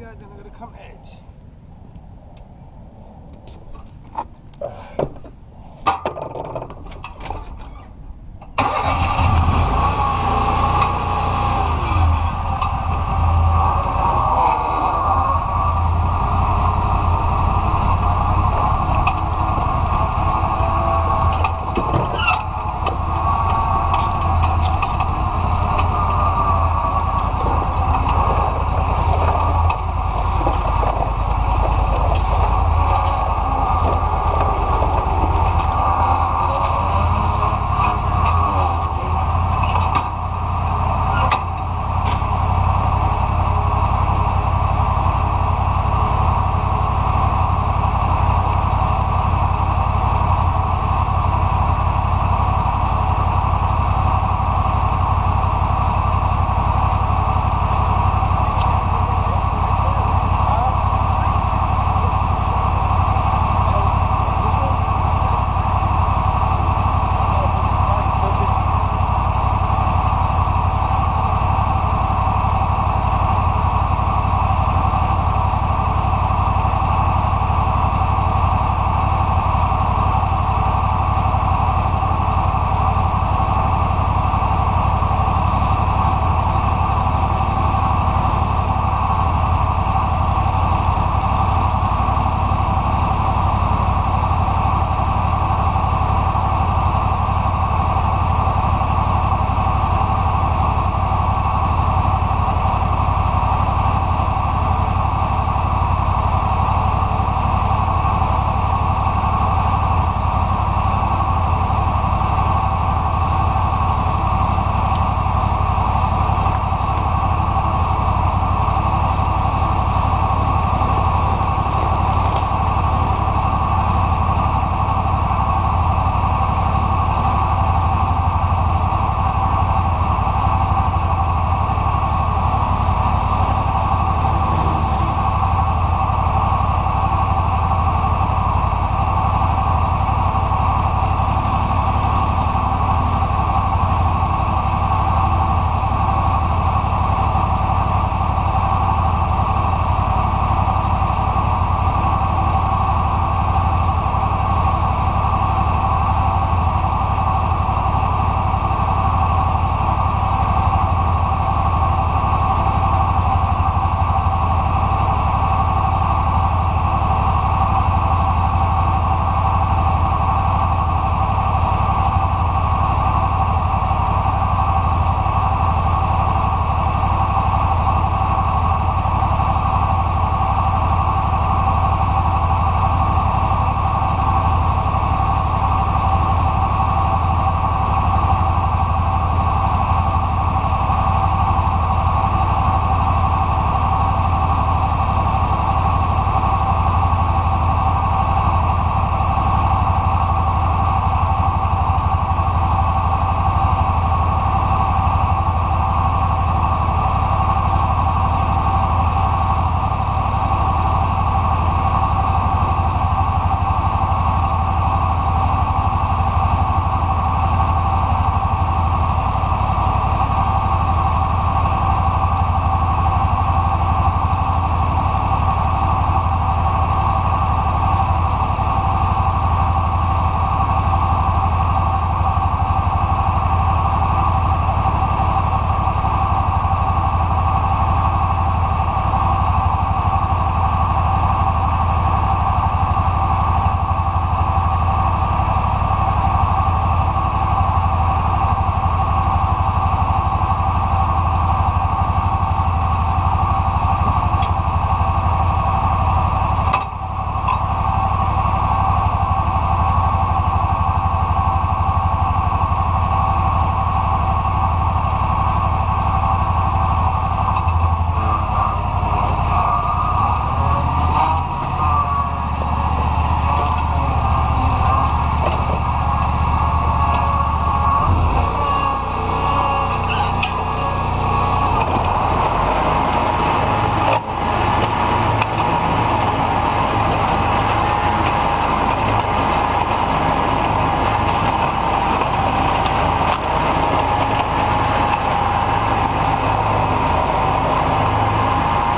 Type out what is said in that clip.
It's then I'm gonna come edge.